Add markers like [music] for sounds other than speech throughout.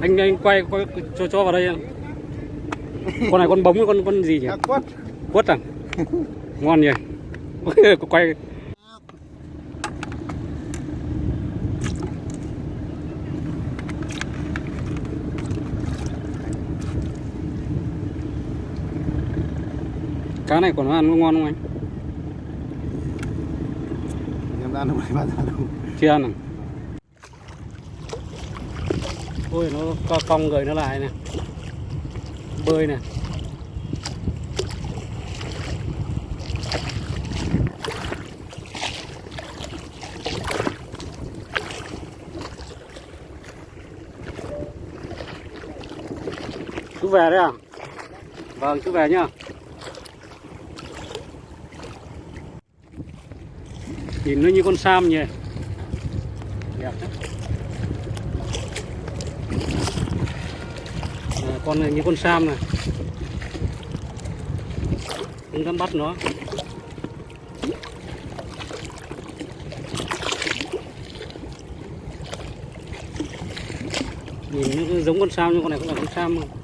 anh anh quay, quay cho cho vào đây con này con bóng con con gì nhỉ? Cá quất. Quất à? [laughs] Ngon nhỉ? [laughs] Quay. Cá này còn ăn ngon không anh? Em đâu này bao giờ đâu chưa ăn à ôi, nó co cong người nó lại nè bơi nè chú về đấy à? Vâng chú về nhá. Nhìn nó như con sam nhỉ đẹp đấy à, con này, như con sam này. Không dám bắt nó. Nhìn nó giống con sam nhưng con này cũng là con sam không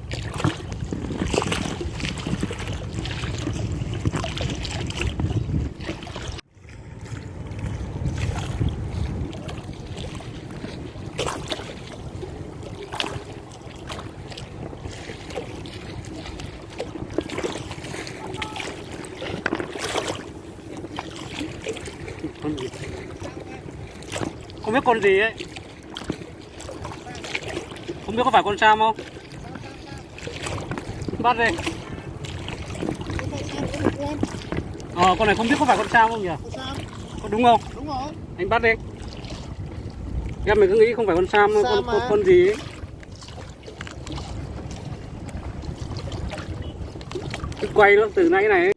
con gì không biết con gì ấy. Không biết có phải con sam không? Bắt đi. Ờ con này không biết có phải con sam không nhỉ? Có đúng không? Đúng rồi. Anh bắt đi. Em mình cứ nghĩ không phải con sam, Sam con, con con gì ấy. Cứ quay nó từ nãy này ấy.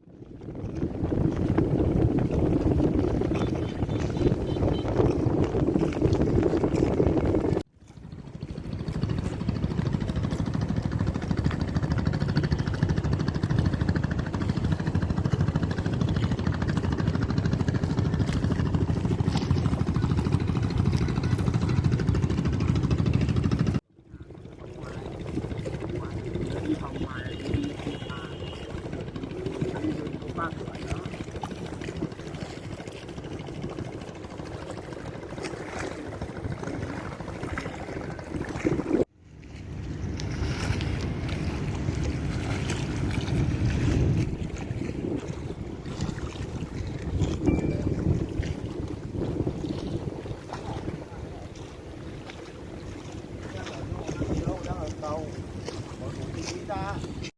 Đâu đang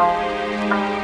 Música